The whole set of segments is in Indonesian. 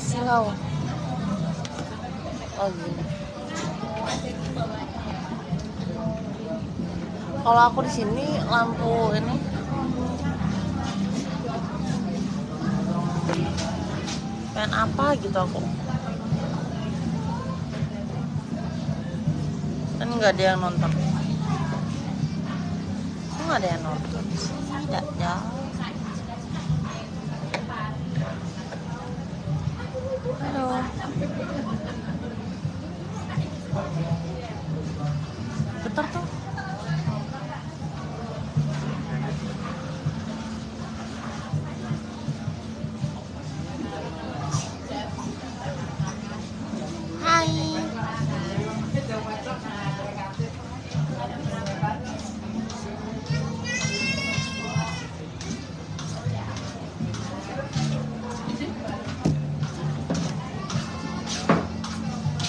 Silau. Kalau aku di sini lampu ini. Pengen apa gitu aku? Kan nggak ada yang nonton. Nggak ada yang nonton? Tidak ya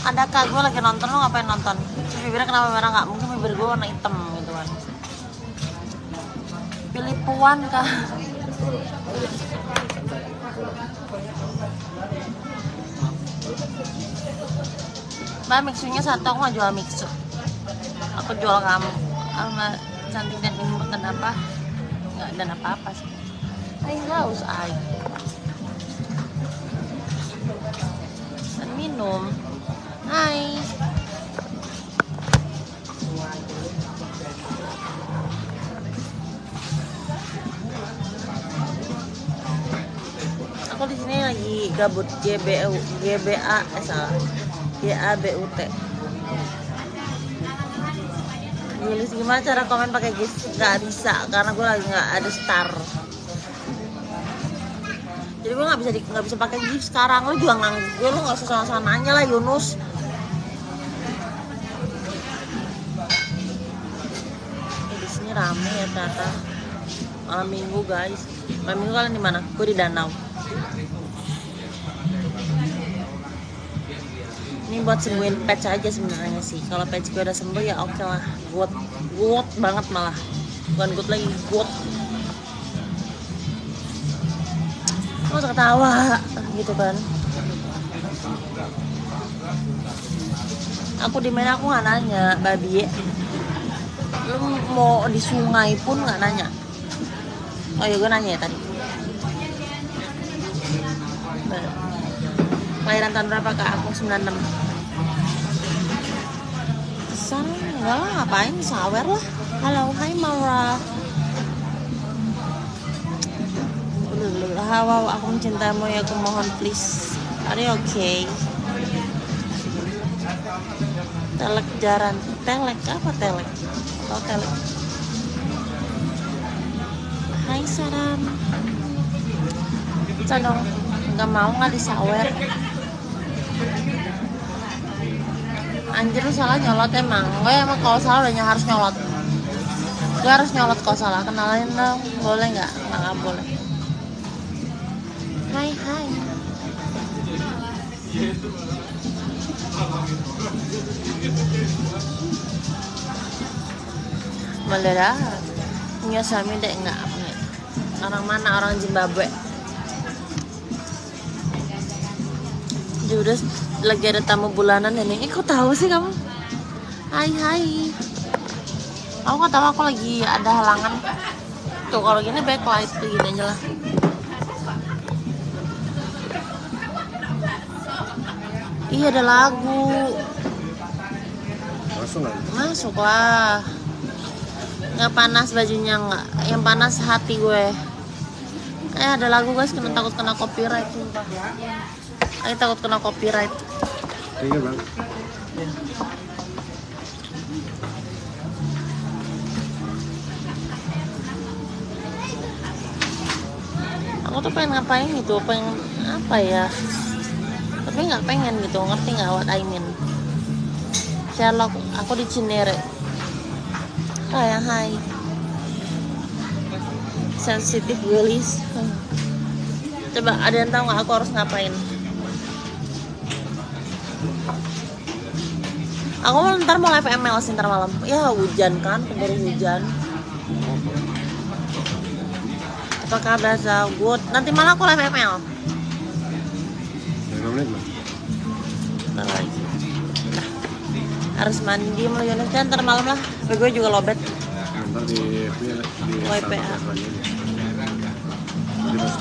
Ada kak gue lagi nonton lu ngapain nonton? Bibirnya kenapa merah nggak? Mungkin bibir gue warna hitam gitu kan. Pilih puan kak. Mbak mixunya satu aku nggak jual mixu Aku jual kamu sama cantik dan imut dan apa nggak dan apa apa sih Hai haus air dan minum Hai Aku di sini lagi gabut GBU GBA eh salah GABUT Gilis gimana cara komen pakai GIF? Gak bisa karena gue lagi nggak ada star. Jadi gue nggak bisa nggak bisa pakai GIF sekarang. Lu juga nggak gue lu nggak usah sama-sama nanya lah Yunus. Eh, di sini rame ya ternyata. Malam minggu guys. Malam minggu kalian di mana? Gue di danau. ini buat sembuhin patch aja sebenarnya sih kalau patch gue udah sembuh ya oke lah good good banget malah bukan good lagi good Gak usah ketawa gitu kan aku di mana aku nggak nanya babi lu mau di sungai pun nggak nanya oh ya gue nanya ya tadi Kelahiran tahun berapa kak? Aku 96 Sana enggak lah, ngapain? Sawer lah Halo, hai Maura Wow, aku mencintaimu ya, aku mohon please Are you okay? Telek jaran Telek, apa telek? Telek Hai Saram Sadong Nggak mau nggak disawer? Anjir salah nyolot emang. Gue emang kalau salah udah harus nyolot. Gue harus nyolot kalau salah. Kenalin dong Boleh? Nggak nggak boleh. Hai hai Dah Punya suami deh nggak punya Orang mana? Orang Zimbabwe Judas lagi ada tamu bulanan ini. Eh, kok tahu sih kamu? Hai hai. Aku nggak tahu aku lagi ada halangan. Tuh kalau gini backlight tuh gini aja lah. Iya ada lagu. Aja. Masuk lah. Nggak panas bajunya nggak. Yang panas hati gue. Eh ada lagu guys, kena takut kena copyright sumpah. Aku takut kena copyright. Iya bang. Aku tuh pengen ngapain gitu, pengen apa ya? Tapi nggak pengen gitu, ngerti nggak what I mean? Sherlock, aku di Cinere. Kayak hai. Sensitif gelis. Coba ada yang tahu nggak aku harus ngapain? Aku mau ntar mau live ML sih ntar malam. Ya hujan kan, keburu hujan. Apakah berasa good? Nanti malah aku live ML. lima menit mah Ntar lagi. Nah, harus mandi mulai Indonesia ntar malam lah. Tapi gue juga lobet. ntar di pas